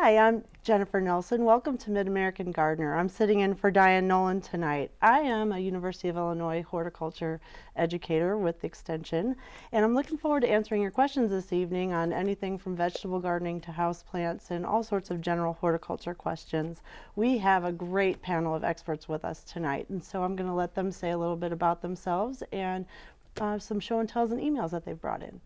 Hi, I'm Jennifer Nelson. Welcome to Mid-American Gardener. I'm sitting in for Diane Nolan tonight. I am a University of Illinois horticulture educator with Extension, and I'm looking forward to answering your questions this evening on anything from vegetable gardening to houseplants and all sorts of general horticulture questions. We have a great panel of experts with us tonight, and so I'm going to let them say a little bit about themselves and uh, some show and tells and emails that they've brought in.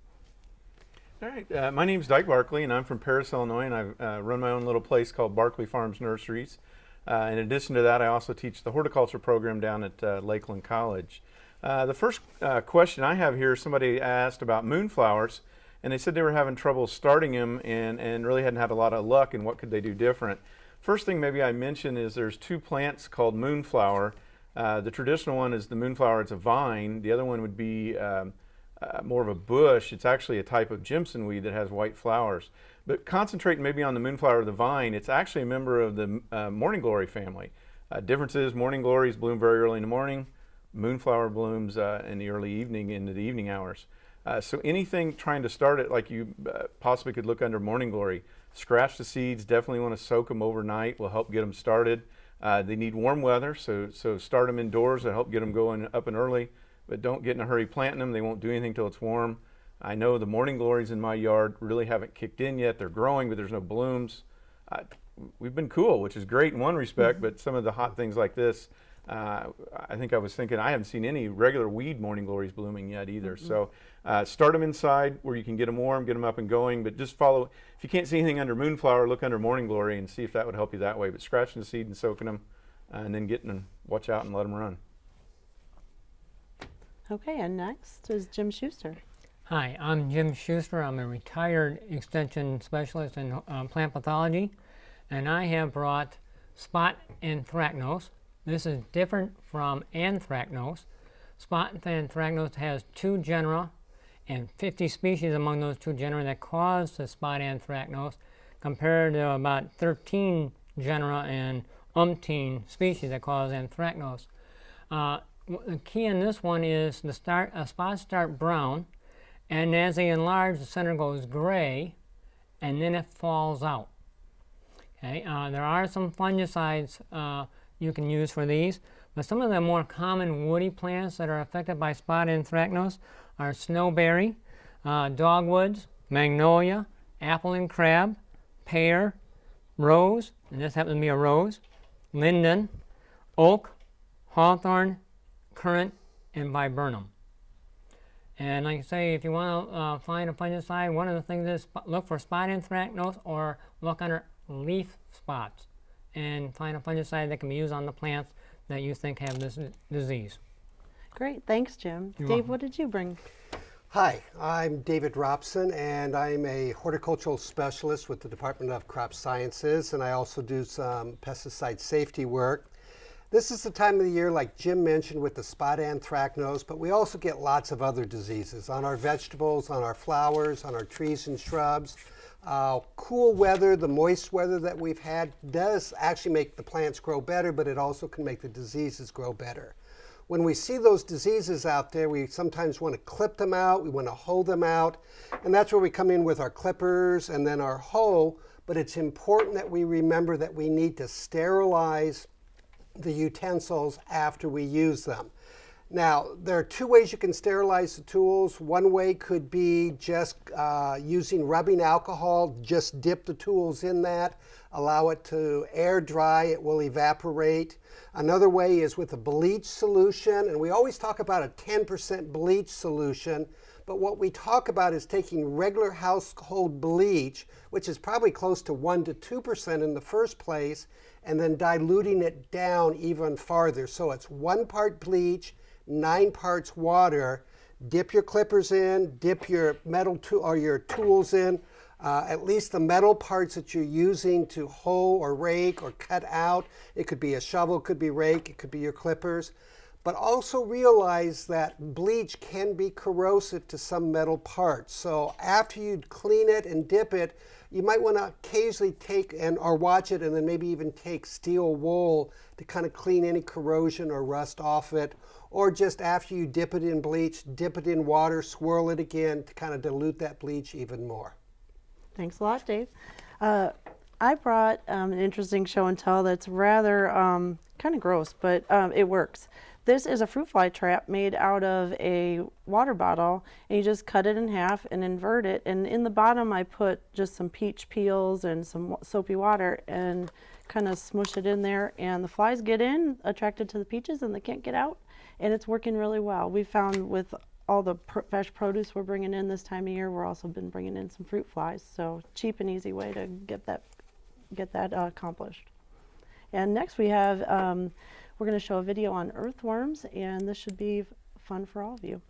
All right, uh, my name is Dyke Barkley and I'm from Paris, Illinois and I uh, run my own little place called Barkley Farms Nurseries. Uh, in addition to that, I also teach the horticulture program down at uh, Lakeland College. Uh, the first uh, question I have here, somebody asked about moonflowers and they said they were having trouble starting them and, and really hadn't had a lot of luck and what could they do different. First thing maybe I mention is there's two plants called moonflower. the traditional one is the moonflower, it's a vine. The other one would be um, uh, more of a bush. It's actually a type of Jimson weed that has white flowers. But concentrating maybe on the moonflower or the vine, it's actually a member of the uh, morning glory family. Uh, difference is morning glories bloom very early in the morning. Moonflower blooms uh, in the early evening into the evening hours. Uh, so anything trying to start it like you uh, possibly could look under morning glory. Scratch the seeds, definitely want to soak them overnight, will help get them started. they need warm weather, so, so start them indoors to help get them going up and early but don't get in a hurry planting them. They won't do anything till it's warm. I know the morning glories in my yard really haven't kicked in yet. They're growing, but there's no blooms. Uh, we've been cool, which is great in one respect, but some of the hot things like this, uh, I think I was thinking I haven't seen any regular weed morning glories blooming yet either. Mm -hmm. So uh, start them inside where you can get them warm, get them up and going, but just follow. If you can't see anything under moonflower, look under morning glory and see if that would help you that way. But scratching the seed and soaking them, uh, and then getting them, watch out and let them run. Okay, and next is Jim Schuster. Hi, I'm Jim Schuster. I'm a retired extension specialist in um, plant pathology, and I have brought spot anthracnose. This is different from anthracnose. Spot anthracnose has two genera and 50 species among those two genera that cause the spot anthracnose compared to about 13 genera and umpteen species that cause anthracnose. Uh, the key in this one is the start, uh, spots start brown, and as they enlarge, the center goes gray, and then it falls out. Okay, uh, there are some fungicides uh, you can use for these, but some of the more common woody plants that are affected by spot anthracnose are snowberry, uh, dogwoods, magnolia, apple and crab, pear, rose, and this happens to be a rose, linden, oak, hawthorn, currant, and viburnum. And like I say, if you want to uh, find a fungicide, one of the things is look for spot anthracnose or look under leaf spots and find a fungicide that can be used on the plants that you think have this disease. Great, thanks Jim. You're Dave, welcome. what did you bring? Hi, I'm David Robson and I'm a horticultural specialist with the Department of Crop Sciences and I also do some pesticide safety work. This is the time of the year, like Jim mentioned, with the spot anthracnose, but we also get lots of other diseases on our vegetables, on our flowers, on our trees and shrubs. Uh, cool weather, the moist weather that we've had does actually make the plants grow better, but it also can make the diseases grow better. When we see those diseases out there, we sometimes want to clip them out, we want to hoe them out, and that's where we come in with our clippers and then our hoe, but it's important that we remember that we need to sterilize the utensils after we use them. Now, there are two ways you can sterilize the tools. One way could be just uh, using rubbing alcohol. Just dip the tools in that, allow it to air dry, it will evaporate. Another way is with a bleach solution, and we always talk about a 10% bleach solution, but what we talk about is taking regular household bleach, which is probably close to 1 to 2% in the first place, and then diluting it down even farther. So it's one part bleach, nine parts water. Dip your clippers in, dip your metal tool or your tools in, uh, at least the metal parts that you're using to hoe or rake or cut out. It could be a shovel, it could be rake, it could be your clippers. But also realize that bleach can be corrosive to some metal parts. So after you clean it and dip it, you might want to occasionally take and or watch it and then maybe even take steel wool to kind of clean any corrosion or rust off it. Or just after you dip it in bleach, dip it in water, swirl it again to kind of dilute that bleach even more. Thanks a lot, Dave. Uh, I brought um, an interesting show and tell that's rather um, kind of gross, but um, it works. This is a fruit fly trap made out of a water bottle, and you just cut it in half and invert it. And in the bottom, I put just some peach peels and some soapy water and kind of smush it in there. And the flies get in, attracted to the peaches, and they can't get out. And it's working really well. We found with all the pr- fresh produce we're bringing in this time of year, we're also been bringing in some fruit flies. So cheap and easy way to get that get that uh, accomplished. And next we have, um, we're going to show a video on earthworms, and this should be fun for all of you.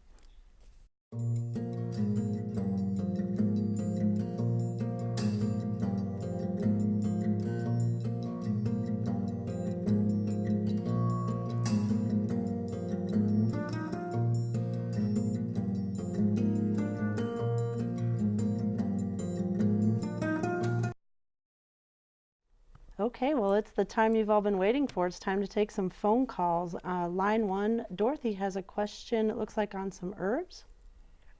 Okay, well, it's the time you've all been waiting for. It's time to take some phone calls. Uh, line one, Dorothy has a question, it looks like on some herbs.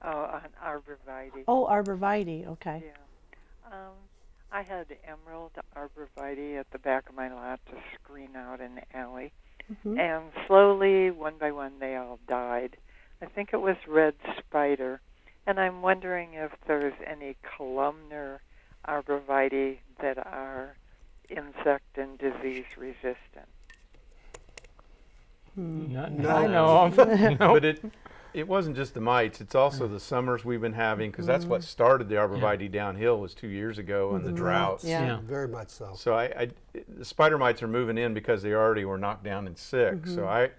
Oh, on arborvitae. Oh, arborvitae, okay. Yeah. Um, I had emerald arborvitae at the back of my lot to screen out an alley. Mhm. And slowly, one by one, they all died. I think it was red spider. And I'm wondering if there's any columnar arborvitae that are insect and disease resistant. Hmm. Not No. I know of. Nope. But it it wasn't just the mites; it's also the summers we've been having because that's what mm-hmm. started the arborvitae downhill was two years ago and the mm-hmm. droughts. Yeah. Yeah. Very much so. So I, I, the spider mites are moving in because they already were knocked down and sick. So mm-hmm. I,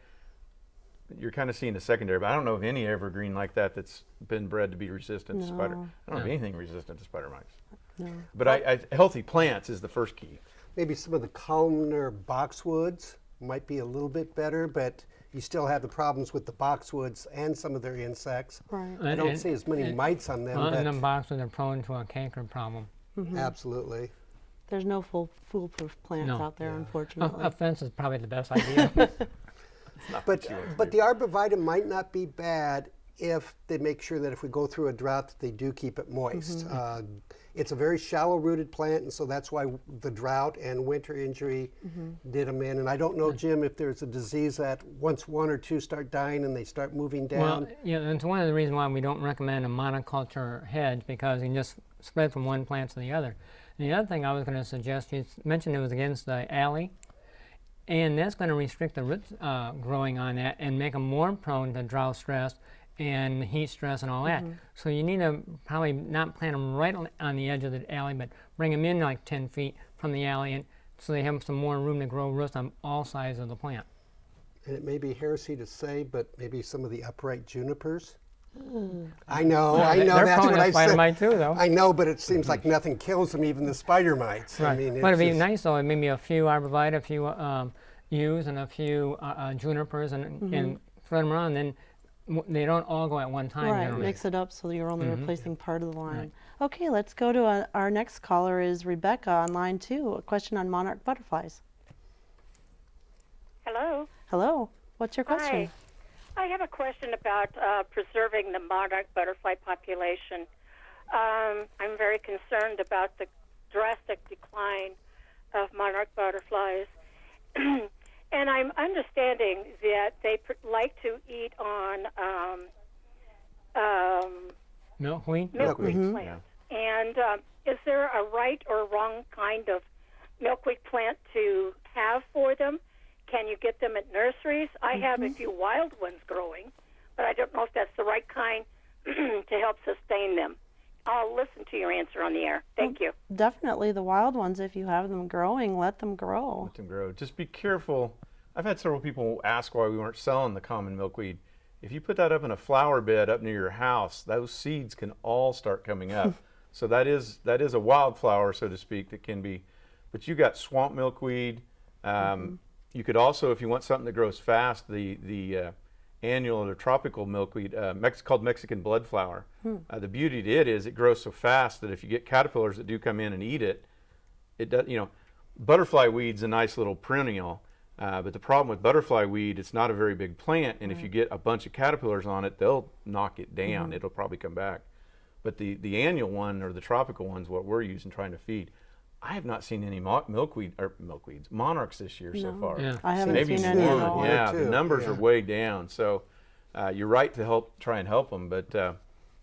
you're kind of seeing the secondary, but I don't know of any evergreen like that that's been bred to be resistant to spider. No. I don't know No. of anything resistant to spider mites. No. But I, I, healthy plants is the first key. Maybe some of the columnar boxwoods might be a little bit better, but you still have the problems with the boxwoods and some of their insects. Right. I don't see as many mites on them, Well, but and the boxes are prone to a canker problem. absolutely. There's no full foolproof plants No. out there, Yeah. Unfortunately. a fence is probably the best idea. But what you want to but the arborvitae might not be bad if they make sure that if we go through a drought, that they do keep it moist. Uh, it's a very shallow-rooted plant, and so that's why the drought and winter injury did them in. And I don't know, Jim, if there's a disease that once one or two start dying and they start moving down. well, yeah, that's one of the reasons why we don't recommend a monoculture hedge because you can just spread from one plant to the other. And the other thing I was going to suggest, you mentioned it was against the alley, and that's going to restrict the roots uh, growing on that and make them more prone to drought stress and heat stress and all that. So you need to probably not plant them right on, on the edge of the alley, but bring them in like 10 feet from the alley, and so they have some more room to grow roots on all sides of the plant. and it may be heresy to say, but maybe some of the upright junipers. I know, I know. They're that's prone what to I spider said. mite too, though. I know, but it seems like nothing kills them, even the spider mites. I Right. mean, but it'd be nice though, maybe a few arborvitae, a few um, yews, and a few uh, uh, junipers, and, and spread them around. Then w- they don't all go at one time. Right, generally. mix it up so you're only replacing part of the line. Okay, let's go to uh our next caller is Rebecca on line two. A question on monarch butterflies. Hello. Hello, what's your question? Hi. I have a question about uh, preserving the monarch butterfly population. Um, I'm very concerned about the drastic decline of monarch butterflies. and I'm understanding that they pr- like to eat on um, um, Milkweed. milkweed Milkweed, plants. And um, is there a right or wrong kind of milkweed plant to have for them? Can you get them at nurseries? I have a few wild ones growing, but I don't know if that's the right kind to help sustain them. I'll listen to your answer on the air. Thank you. Definitely the wild ones, if you have them growing, let them grow. Let them grow. Just be careful. I've had several people ask why we weren't selling the common milkweed. If you put that up in a flower bed up near your house, those seeds can all start coming up. so that is that is a wildflower, so to speak, that can be. But you got swamp milkweed. Um, You could also, if you want something that grows fast, the the uh, annual or tropical milkweed, uh, Mex- called Mexican bloodflower. Uh, the beauty to it is it grows so fast that if you get caterpillars that do come in and eat it, it does. You know, butterfly weed's a nice little perennial, uh, but the problem with butterfly weed, it's not a very big plant, and if you get a bunch of caterpillars on it, they'll knock it down. It'll probably come back. But the the annual one or the tropical one's what we're using trying to feed. I have not seen any mo- milkweed or milkweeds monarchs this year so far. Yeah. I haven't Maybe seen any at one. all. One or Yeah, the two, numbers are way down. So uh, you're right to help try and help them, but uh,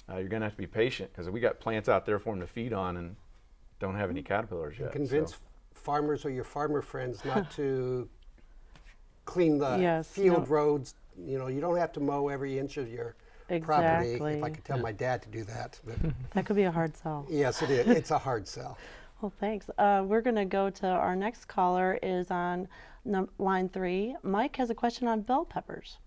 uh, you're going to have to be patient because we got plants out there for them to feed on and don't have any caterpillars yet. so. Convince farmers or your farmer friends not to clean the Yes, field no. roads. You know, you don't have to mow every inch of your property. If I could tell my dad to do that. But That could be a hard sell. yes, it is. It's a hard sell. Well, thanks. Uh, we're going to go to our next caller is on num- line three. Mike has a question on bell peppers.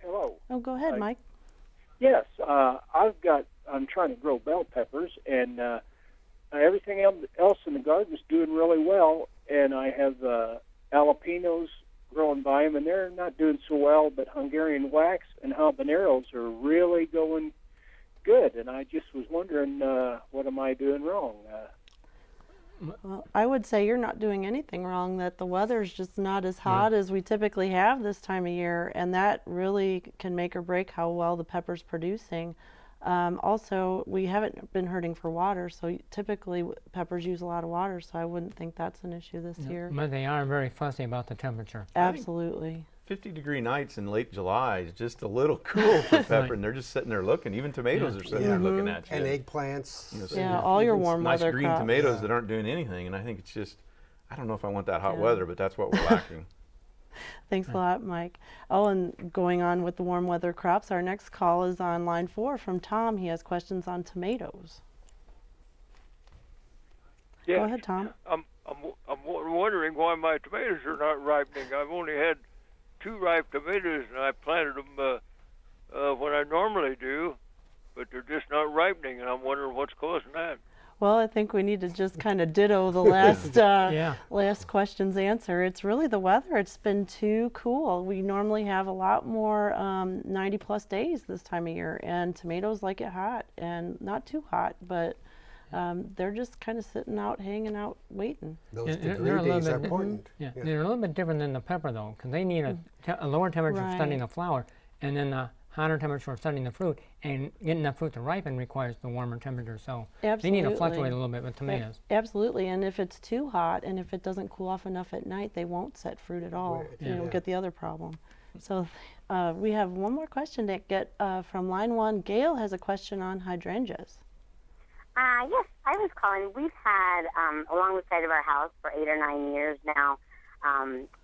Hello. Oh, go ahead, Hi. Mike. Yes, uh, I've got. I'm trying to grow bell peppers, and uh, everything else in the garden is doing really well. And I have uh, jalapenos growing by them, and they're not doing so well. But Hungarian wax and habaneros are really going good. And I just was wondering, uh, what am I doing wrong? Uh, Well, I would say you're not doing anything wrong, that the weather's just not as hot as we typically have this time of year, and that really can make or break how well the pepper's producing. Um, also, we haven't been hurting for water, so typically peppers use a lot of water, so I wouldn't think that's an issue this year. But they are very fussy about the temperature. Absolutely. 50 degree nights in late July is just a little cool for pepper, and they're just sitting there looking. Even tomatoes are sitting there looking at you. And eggplants. You know, so Yeah, all your even warm nice weather green crops. tomatoes Yeah. that aren't doing anything, and I think it's just, I don't know if I want that hot Yeah. weather, but that's what we're lacking. Thanks a lot, Mike. Oh, and going on with the warm weather crops, our next call is on line four from Tom. He has questions on tomatoes. Yeah. Go ahead, Tom. I'm I'm I'm wondering why my tomatoes are not ripening. I've only had two ripe tomatoes, and I planted them uh, uh, when I normally do, but they're just not ripening, and I'm wondering what's causing that. Well, I think we need to just kind of ditto the last uh, Yeah. last question's answer. It's really the weather. It's been too cool. We normally have a lot more um, 90 plus days this time of year, and tomatoes like it hot and not too hot, but um, they're just kind of sitting out, hanging out, waiting. Those Yeah, they're- degree they're a little days are bit- important. Yeah, they're a little bit different than the pepper though, because they need a, te- a lower temperature for studying the flower, and then a hotter temperature for studying the fruit. And getting that fruit to ripen requires the warmer temperature, so absolutely. they need to fluctuate a little bit with tomatoes. Absolutely, and if it's too hot and if it doesn't cool off enough at night, they won't set fruit at all. Right, You don't yeah. get the other problem. So uh, we have one more question to get uh, from line one. Gail has a question on hydrangeas. Uh, yes, I was calling. We've had um, along the side of our house for eight or nine years now, um, just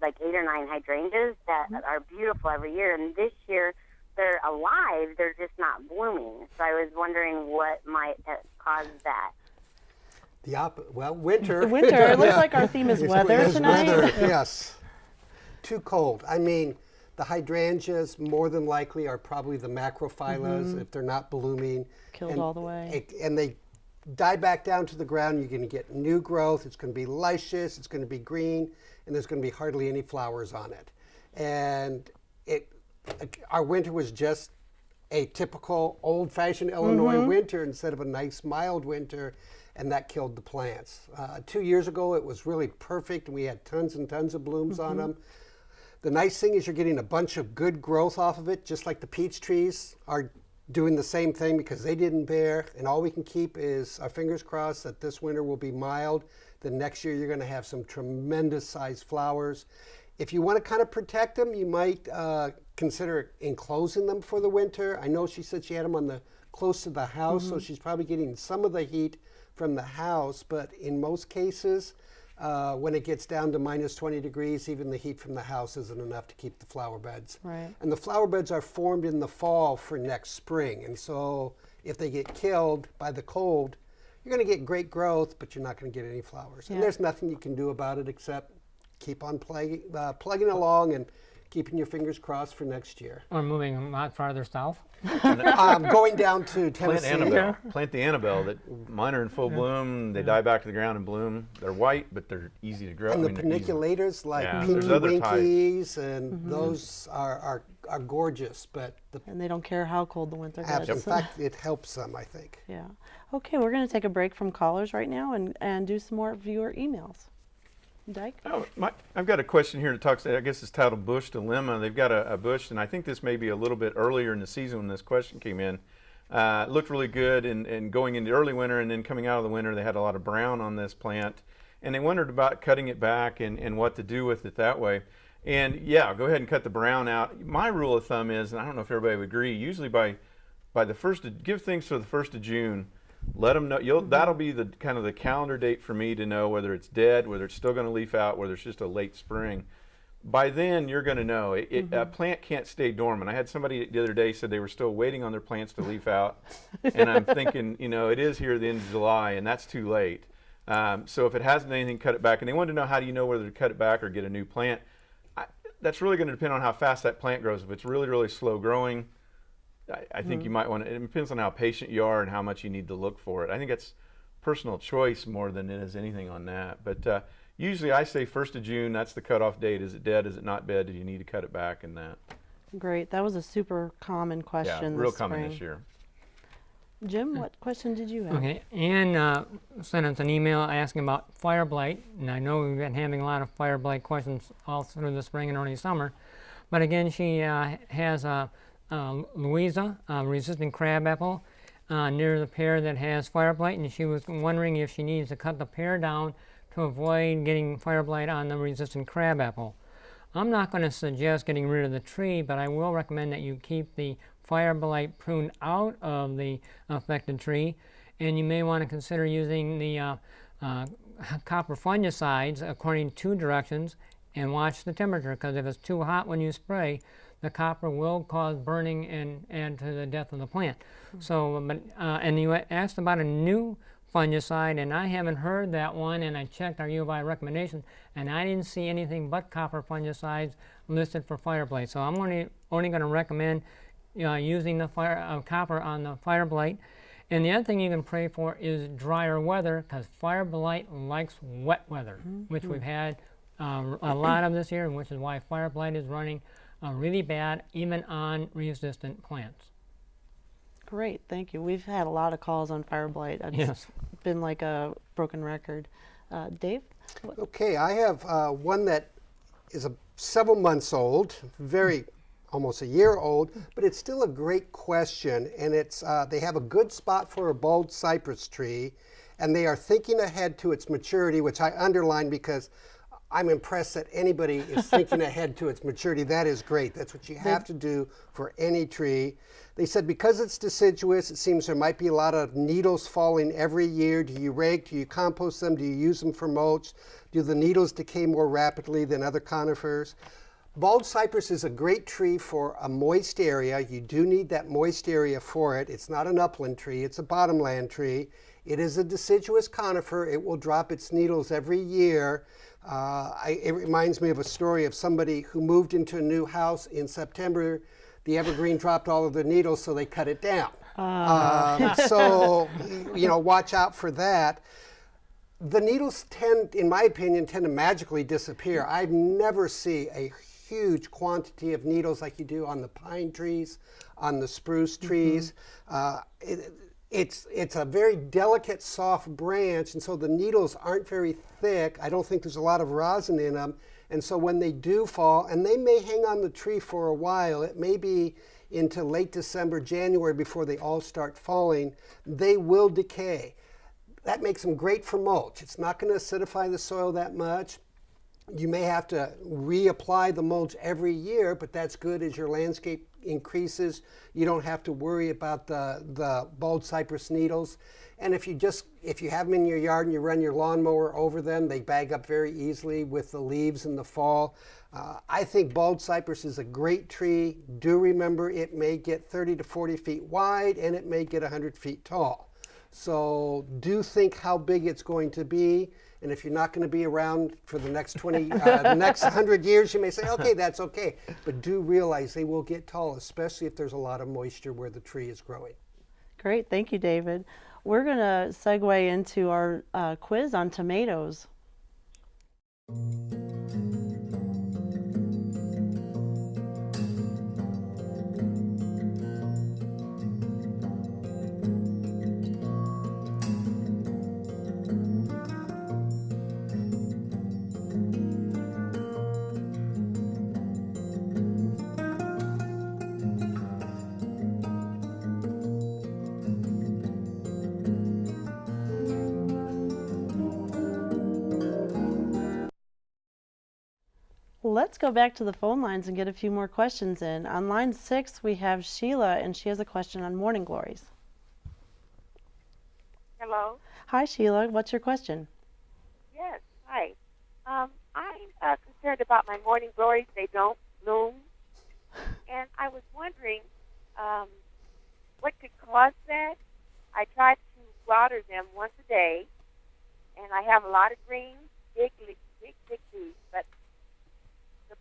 like eight or nine hydrangeas that are beautiful every year. And this year, they're alive; they're just not blooming. So I was wondering what might have caused that. The op- well, winter. Winter. It looks like our theme is weather it's tonight. weather, yes. Too cold. I mean, the hydrangeas more than likely are probably the macrophylla if they're not blooming. Mm-hmm. Killed and all the way. it- and they die back down to the ground. You're going to get new growth. It's going to be luscious. It's going to be green, and there's going to be hardly any flowers on it. And it, our winter was just a typical old-fashioned Illinois Mm-hmm. winter instead of a nice mild winter, and that killed the plants. Uh, two years ago, it was really perfect, and we had tons and tons of blooms on Mm-hmm. them. The nice thing is you're getting a bunch of good growth off of it, just like the peach trees are doing the same thing because they didn't bear. And all we can keep is our fingers crossed that this winter will be mild. Then next year you're going to have some tremendous sized flowers. If you want to kind of protect them, you might uh, consider enclosing them for the winter. I know she said she had them on the close to the house, so she's probably getting some of the heat from the house. But in most cases, uh, when it gets down to minus 20 degrees, even the heat from the house isn't enough to keep the flower beds. Right. And the flower beds are formed in the fall for next spring. And so if they get killed by the cold, you're going to get great growth, but you're not going to get any flowers. Yeah. And there's nothing you can do about it except keep on plugging, uh, plugging along and keeping your fingers crossed for next year. Or moving a lot farther south. um, going down to Tennessee. Plant Tennessee. Annabelle. Plant the Annabelle. That mine are in full bloom. They die back to the ground and bloom. They're white, but they're easy to grow. And I the mean, they're paniculatas like Yeah, Pinky there's other types. Winkies, and those are, are, are gorgeous, but the And they don't care how cold the winter abs- in gets. fact, it helps them, I think. Yeah. Okay, we're going to take a break from callers right now and, and do some more viewer emails. Dyke? Oh, my, I've got a question here that talks. I guess it's titled "Bush Dilemma." They've got a, a bush, and I think this may be a little bit earlier in the season when this question came in. Uh, looked really good and, and going into early winter and then coming out of the winter, they had a lot of brown on this plant. And they wondered about cutting it back and, and what to do with it that way. And yeah, go ahead and cut the brown out. My rule of thumb is, and I don't know if everybody would agree, usually by by the first of, give things to the first of June. Let them know. You'll, That'll be the kind of the calendar date for me to know whether it's dead, whether it's still going to leaf out, whether it's just a late spring. By then, you're going to know. It, it, A plant can't stay dormant. I had somebody the other day said they were still waiting on their plants to leaf out, and I'm thinking, you know, it is here at the end of July, and that's too late. Um, so if it hasn't anything, cut it back. And they wanted to know how do you know whether to cut it back or get a new plant. I, that's really going to depend on how fast that plant grows. If it's really, really slow growing, I, I think you might want to. It depends on how patient you are and how much you need to look for it. I think it's personal choice more than it is anything on that. But uh, usually I say first of June. That's the cutoff date. Is it dead? Is it not dead? Do you need to cut it back? And that. Great. That was a super common question Yeah, question. real this common spring. this year. Jim, what question did you have? Okay, Ann uh, sent us an email asking about fire blight, and I know we've been having a lot of fire blight questions all through the spring and early summer. But again, she uh, has a uh, Louisa uh, resistant crabapple uh, near the pear that has fire blight, and she was wondering if she needs to cut the pear down to avoid getting fire blight on the resistant crabapple. I'm not going to suggest getting rid of the tree, but I will recommend that you keep the fire blight pruned out of the affected tree, and you may want to consider using the uh, uh, copper fungicides according to directions and watch the temperature because if it's too hot when you spray, the copper will cause burning and add to the death of the plant. So, but, uh, and you asked about a new fungicide, and I haven't heard that one, and I checked our U of I recommendation, and I didn't see anything but copper fungicides listed for fire blight. So I'm only, only going to recommend uh, using the fire, uh, copper on the fire blight. And the other thing you can pray for is drier weather because fire blight likes wet weather, which we've had uh, a lot of this year, and which is why fire blight is running uh, really bad even on resistant plants. Great, thank you. We've had a lot of calls on fire blight. It's Yes. been like a broken record. Uh, Dave? Okay, I have uh, one that is a, several months old, very almost a year old, but it's still a great question. And it's uh, they have a good spot for a bald cypress tree, and they are thinking ahead to its maturity, which I underline because I'm impressed that anybody is thinking ahead to its maturity. That is great. That's what you have to do for any tree. They said because it's deciduous, it seems there might be a lot of needles falling every year. Do you rake? Do you compost them? Do you use them for mulch? Do the needles decay more rapidly than other conifers? Bald cypress is a great tree for a moist area. You do need that moist area for it. It's not an upland tree, it's a bottomland tree. It is a deciduous conifer. It will drop its needles every year. Uh, I, it reminds me of a story of somebody who moved into a new house in September. The evergreen dropped all of the needles, so they cut it down. Um, so, you know, watch out for that the needles tend, in my opinion, tend to magically disappear. I never see a huge quantity of needles like you do on the pine trees, on the spruce trees. Uh, it, it's, it's a very delicate, soft branch, and so the needles aren't very thick. I don't think there's a lot of rosin in them. And so when they do fall, and they may hang on the tree for a while, it may be into late December, January before they all start falling, they will decay. That makes them great for mulch. It's not going to acidify the soil that much. You may have to reapply the mulch every year, but that's good as your landscape increases. You don't have to worry about the, the bald cypress needles. And if you just, if you have them in your yard and you run your lawnmower over them, they bag up very easily with the leaves in the fall. Uh, I think bald cypress is a great tree. Do remember it may get 30 to 40 feet wide and it may get 100 feet tall. So do think how big it's going to be. And if you're not going to be around for the next 20, uh, the next 100 years, you may say, okay, that's okay. But do realize they will get tall, especially if there's a lot of moisture where the tree is growing. Great, thank you, David. We're going to segue into our uh, quiz on tomatoes. Let's go back to the phone lines and get a few more questions in. On line six, we have Sheila, and she has a question on morning glories. Hello. Hi, Sheila. What's your question? Yes. Hi. Um, I'm uh, concerned about my morning glories. They don't bloom, and I was wondering um, what could cause that. I try to water them once a day, and I have a lot of green, big, big, big leaves,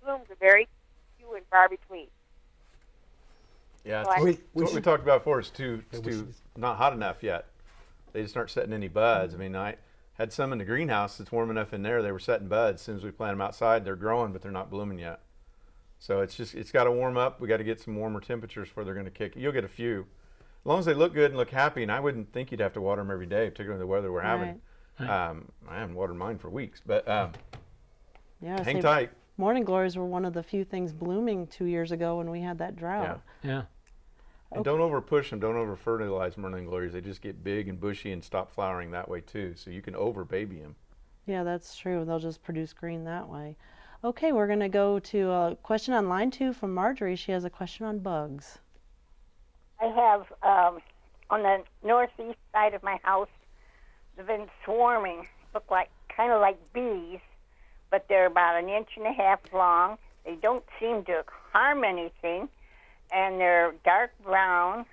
blooms are very few and far between. Yeah, So We- we what we talked about before. It's too, Yeah, too not hot enough yet. They just aren't setting any buds. I mean, I had some in the greenhouse. It's warm enough in there. They were setting buds. As soon as we plant them outside, they're growing, but they're not blooming yet. So it's just it's got to warm up. We got to get some warmer temperatures before they're going to kick. You'll get a few, as long as they look good and look happy. And I wouldn't think you'd have to water them every day, particularly the weather we're having. Um, I haven't watered mine for weeks, but um, Yeah, hang say tight. Morning glories were one of the few things blooming two years ago when we had that drought. Yeah. yeah. And don't over push them. Don't over fertilize morning glories. They just get big and bushy and stop flowering that way too. So you can over baby them. Yeah, that's true. They'll just produce green that way. Okay, we're going to go to a question on line two from Marjorie. She has a question on bugs. I have um, on the northeast side of my house. They've been swarming. Look like kind of like bees, but they're about an inch and a half long. They don't seem to harm anything, and they're dark brown,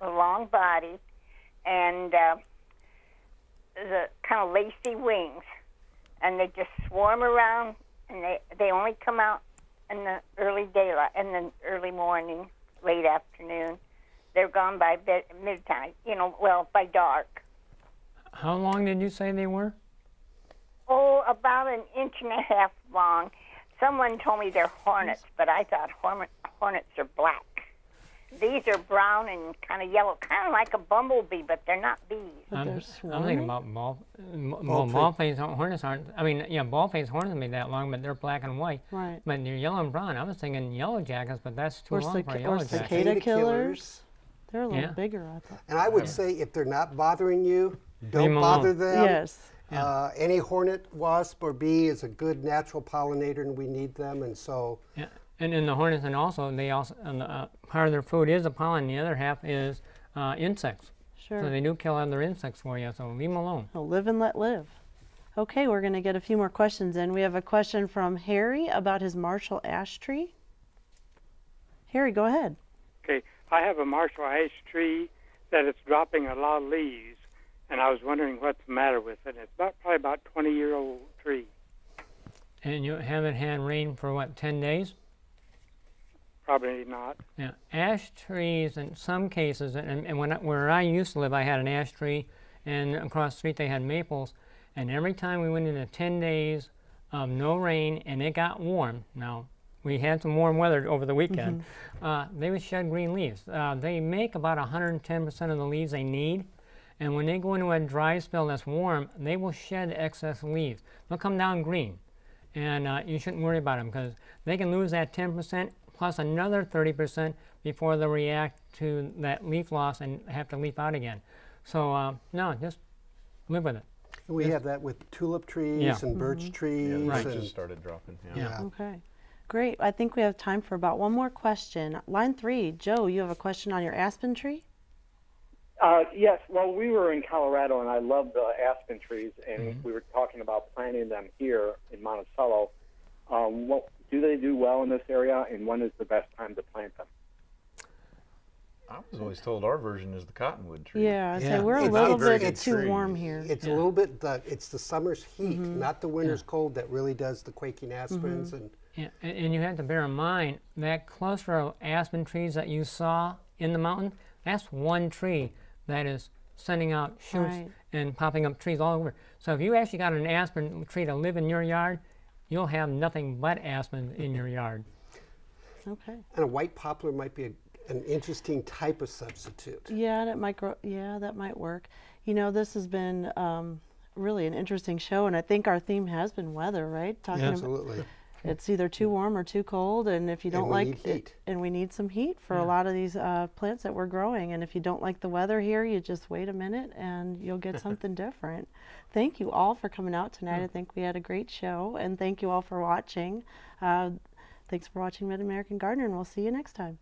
a long body, and uh, the kind of lacy wings, and they just swarm around, and they they only come out in the early daylight, in the early morning, late afternoon. They're gone by bed, midnight. You know, well by dark. How long did you say they were? Oh, about an inch and a half long. Someone told me they're hornets, but I thought hornet, hornets are black. These are brown and kind of yellow, kind of like a bumblebee, but they're not bees. I'm, I'm thinking about ball, m- well, ball-faced hornets aren't. I mean, yeah, ball-faced hornets may be that long, but they're black and white. Right. But they're yellow and brown. I was thinking yellow jackets, but that's too Or, long for a cica- yellow or jacket. cicada Cicada killers. killers. They're a little Yeah. bigger, I thought. And I would say if they're not bothering you, don't bother them. yes. Uh, any hornet, wasp, or bee is a good natural pollinator, and we need them. And so, Yeah, and in the hornets, and also they also and the, uh, part of their food is the pollen. The other half is uh, insects. Sure. So they do kill other insects for you. So leave them alone. Oh, live and let live. Okay, we're going to get a few more questions in. We have a question from Harry about his Marshall ash tree. Harry, go ahead. Okay, I have a Marshall ash tree that is dropping a lot of leaves, and I was wondering what's the matter with it. It's about probably about 20 year old tree. And you haven't had rain for what, 10 days? Probably not. Yeah, ash trees in some cases, and, and when I, where I used to live, I had an ash tree, and across the street they had maples, and every time we went into 10 days of no rain and it got warm, now we had some warm weather over the weekend, uh, they would shed green leaves. Uh, they make about 110% of the leaves they need, and when they go into a dry spell that's warm, they will shed excess leaves. They'll come down green and uh, you shouldn't worry about them because they can lose that 10% plus another 30% before they react to that leaf loss and have to leaf out again. So uh, no, just live with it. we have that with tulip trees Yeah. and birch Yeah, trees. the Right. and, just started dropping. Yeah. yeah. Okay. Great. I think we have time for about one more question. Line three, Joe, you have a question on your aspen tree? Uh, yes, well, we were in Colorado, and I love the aspen trees, and we were talking about planting them here in Monticello. Um, what, do they do well in this area, and when is the best time to plant them? I was always told our version is the cottonwood tree. Yeah, I'd say Yeah. we're a It's- little bit it's too tree. warm here. It's Yeah. a little bit the it's the summer's heat, Mm-hmm. not the winter's cold, that really does the quaking aspens. And Yeah, and, and you have to bear in mind that cluster of aspen trees that you saw in the mountain, that's one tree that is sending out shoots Right. and popping up trees all over. So if you actually got an aspen tree to live in your yard, you'll have nothing but aspen in your yard. Okay. and a white poplar might be a, an interesting type of substitute. Yeah, that might grow. Yeah, that might work. You know, this has been um, really an interesting show, and I think our theme has been weather, right? Talking Yeah. about Absolutely. It's either too warm or too cold, and if you don't like it- and we need some heat for a lot of these uh, plants that we're growing. And if you don't like the weather here, you just wait a minute and you'll get something different. Thank you all for coming out tonight. I think we had a great show, and thank you all for watching. Uh, thanks for watching Mid American Gardener, and we'll see you next time.